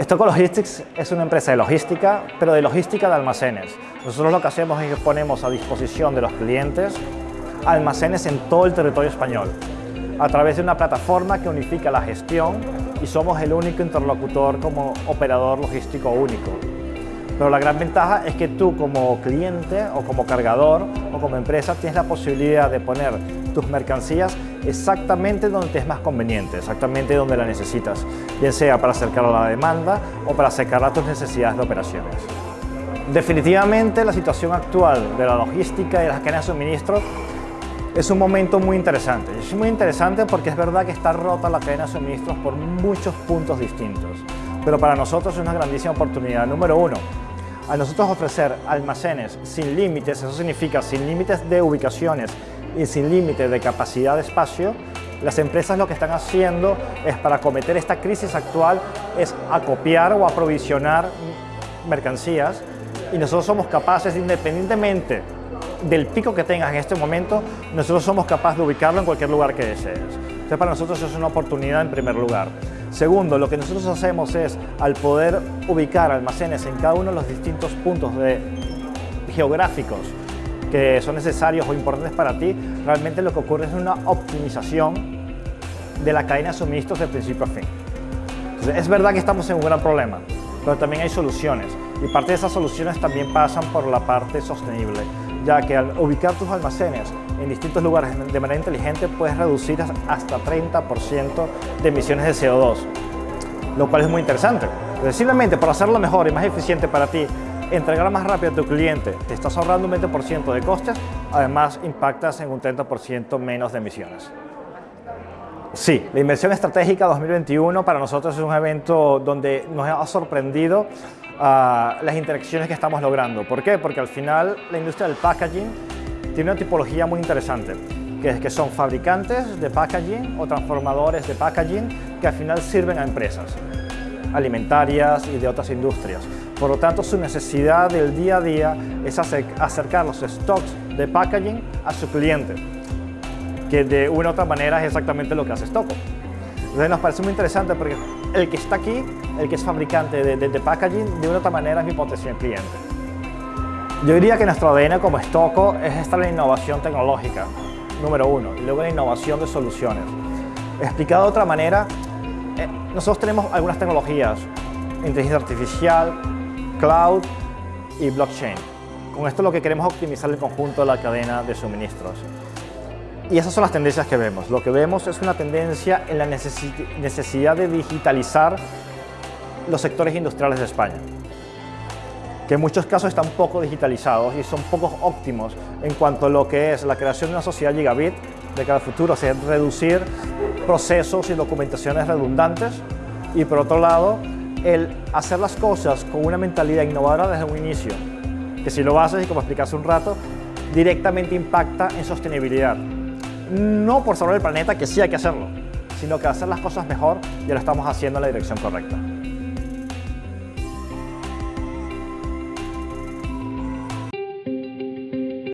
Stoco Logistics es una empresa de logística, pero de logística de almacenes. Nosotros lo que hacemos es que ponemos a disposición de los clientes almacenes en todo el territorio español, a través de una plataforma que unifica la gestión y somos el único interlocutor como operador logístico único. Pero la gran ventaja es que tú como cliente o como cargador o como empresa tienes la posibilidad de poner tus mercancías exactamente donde te es más conveniente, exactamente donde la necesitas, bien sea para acercarla a la demanda o para acercarla a tus necesidades de operaciones. Definitivamente la situación actual de la logística y de las cadenas de suministro es un momento muy interesante. Es muy interesante porque es verdad que está rota la cadena de suministros por muchos puntos distintos. Pero para nosotros es una grandísima oportunidad. Número uno, a nosotros ofrecer almacenes sin límites, eso significa sin límites de ubicaciones y sin límites de capacidad de espacio, las empresas lo que están haciendo es para acometer esta crisis actual es acopiar o aprovisionar mercancías y nosotros somos capaces, independientemente del pico que tengas en este momento, nosotros somos capaces de ubicarlo en cualquier lugar que desees. Entonces para nosotros es una oportunidad en primer lugar. Segundo, lo que nosotros hacemos es, al poder ubicar almacenes en cada uno de los distintos puntos de, geográficos que son necesarios o importantes para ti, realmente lo que ocurre es una optimización de la cadena de suministros de principio a fin. Entonces, es verdad que estamos en un gran problema, pero también hay soluciones y parte de esas soluciones también pasan por la parte sostenible, ya que al ubicar tus almacenes en distintos lugares de manera inteligente puedes reducir hasta 30% de emisiones de CO2, lo cual es muy interesante. Entonces, simplemente por hacerlo mejor y más eficiente para ti, entregar más rápido a tu cliente, te estás ahorrando un 20% de costes, además impactas en un 30% menos de emisiones. Sí, la inversión estratégica 2021 para nosotros es un evento donde nos ha sorprendido uh, las interacciones que estamos logrando. ¿Por qué? Porque al final la industria del packaging tiene una tipología muy interesante, que es que son fabricantes de packaging o transformadores de packaging que al final sirven a empresas alimentarias y de otras industrias. Por lo tanto, su necesidad del día a día es acercar los stocks de packaging a su cliente, que de una u otra manera es exactamente lo que hace Stocko. Entonces nos parece muy interesante porque el que está aquí, el que es fabricante de, de, de packaging, de una u otra manera es mi potencial cliente. Yo diría que nuestro ADN como Stocko es esta la innovación tecnológica, número uno, y luego la innovación de soluciones. Explicado de otra manera, eh, nosotros tenemos algunas tecnologías, inteligencia artificial, cloud y blockchain. Con esto lo que queremos es optimizar el conjunto de la cadena de suministros. Y esas son las tendencias que vemos. Lo que vemos es una tendencia en la necesidad de digitalizar los sectores industriales de España, que en muchos casos están poco digitalizados y son poco óptimos en cuanto a lo que es la creación de una sociedad gigabit de cara al futuro, o sea, reducir procesos y documentaciones redundantes y por otro lado, el hacer las cosas con una mentalidad innovadora desde un inicio, que si lo haces, y como expliqué un rato, directamente impacta en sostenibilidad. No por salvar el planeta, que sí hay que hacerlo, sino que hacer las cosas mejor y lo estamos haciendo en la dirección correcta.